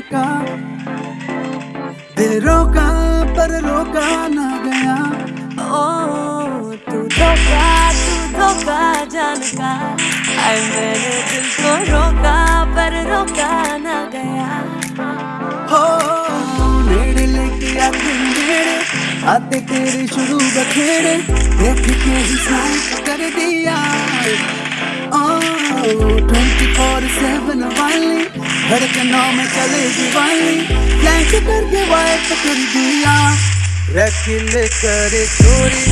का। दिल रोका पर रोका ना गया। ओ, तू धोखा तू धोखा जान का। आई मैंने दिल को रोका पर रोका ना गया। हो आते आते तेरे शुरू बखेड़े देख के ही कर दिया। धड़कनों में चले दीवानी फ्लैश करके वाइप कर दिया। रख ले करे चोरी।